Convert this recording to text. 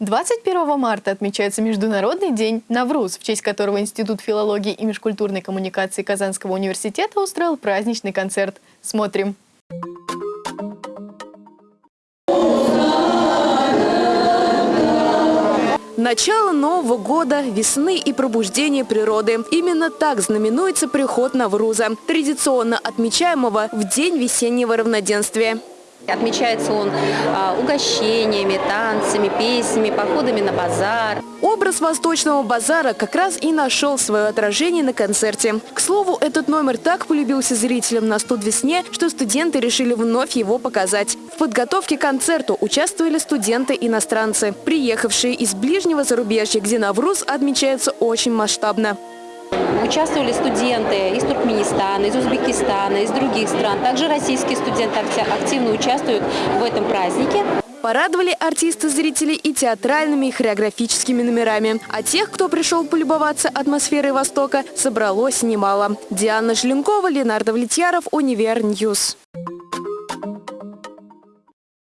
21 марта отмечается Международный день Навруз, в честь которого Институт филологии и межкультурной коммуникации Казанского университета устроил праздничный концерт. Смотрим. Начало Нового года, весны и пробуждение природы. Именно так знаменуется приход Навруза, традиционно отмечаемого в День весеннего равноденствия. Отмечается он а, угощениями, танцами, песнями, походами на базар. Образ восточного базара как раз и нашел свое отражение на концерте. К слову, этот номер так полюбился зрителям на студ весне, что студенты решили вновь его показать. В подготовке к концерту участвовали студенты-иностранцы, приехавшие из ближнего зарубежья, где Навруз отмечается очень масштабно. Участвовали студенты из Туркменистана, из Узбекистана, из других стран. Также российские студенты активно участвуют в этом празднике. Порадовали артисты зрителей и театральными, и хореографическими номерами. А тех, кто пришел полюбоваться атмосферой Востока, собралось немало. Диана Желенкова, Ленардо Влетьяров, Univer News.